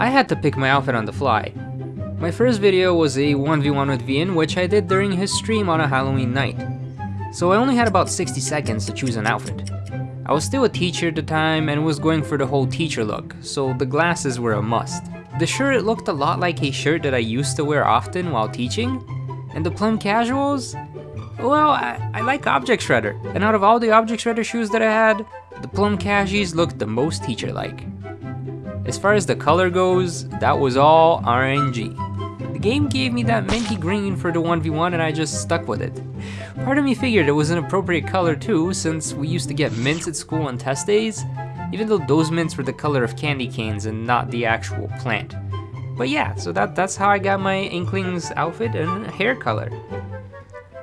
I had to pick my outfit on the fly. My first video was a 1v1 with Vian, which I did during his stream on a Halloween night. So I only had about 60 seconds to choose an outfit. I was still a teacher at the time and was going for the whole teacher look, so the glasses were a must. The shirt looked a lot like a shirt that I used to wear often while teaching, and the plum casuals? Well, I, I like Object Shredder, and out of all the Object Shredder shoes that I had, the plum cashies looked the most teacher-like. As far as the color goes, that was all RNG. The game gave me that minty green for the 1v1 and I just stuck with it. Part of me figured it was an appropriate color too, since we used to get mints at school on test days, even though those mints were the color of candy canes and not the actual plant. But yeah, so that, that's how I got my Inklings outfit and hair color.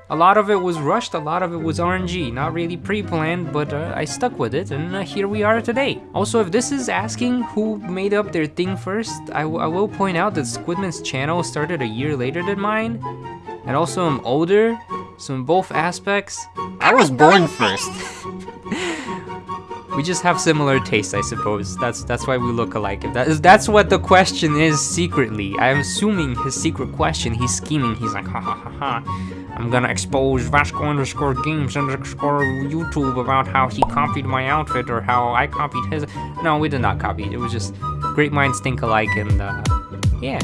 A lot of it was rushed, a lot of it was RNG, not really pre-planned, but uh, I stuck with it, and uh, here we are today. Also, if this is asking who made up their thing first, I, I will point out that Squidman's channel started a year later than mine, and also I'm older, so in both aspects, I was born first. we just have similar tastes, I suppose. That's that's why we look alike. If that is that's what the question is secretly. I'm assuming his secret question. He's scheming. He's like, ha ha ha ha. I'm gonna expose Vasco underscore games underscore YouTube about how he copied my outfit or how I copied his. No, we did not copy it. Was just great minds think alike and uh, yeah.